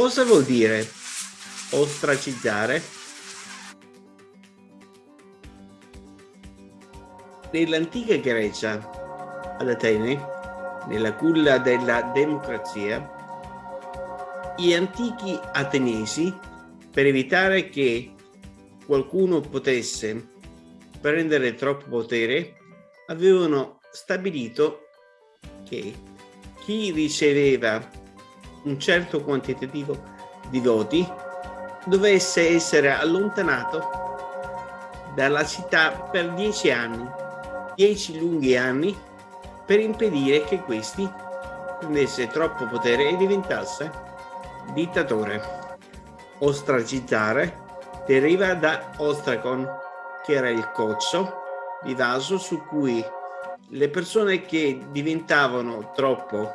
Cosa vuol dire ostracizzare? Nell'antica Grecia, ad Atene, nella culla della democrazia, gli antichi ateniesi, per evitare che qualcuno potesse prendere troppo potere, avevano stabilito che chi riceveva un certo quantitativo di voti dovesse essere allontanato dalla città per dieci anni, dieci lunghi anni, per impedire che questi prendesse troppo potere e diventasse dittatore. Ostracizzare deriva da ostracon, che era il cozzo di vaso su cui le persone che diventavano troppo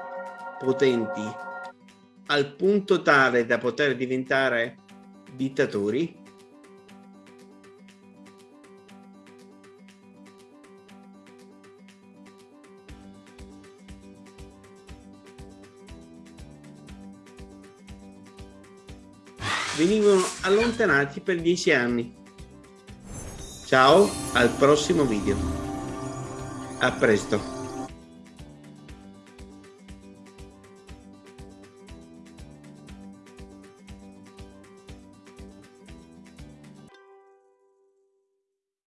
potenti al punto tale da poter diventare dittatori venivano allontanati per dieci anni. Ciao, al prossimo video. A presto.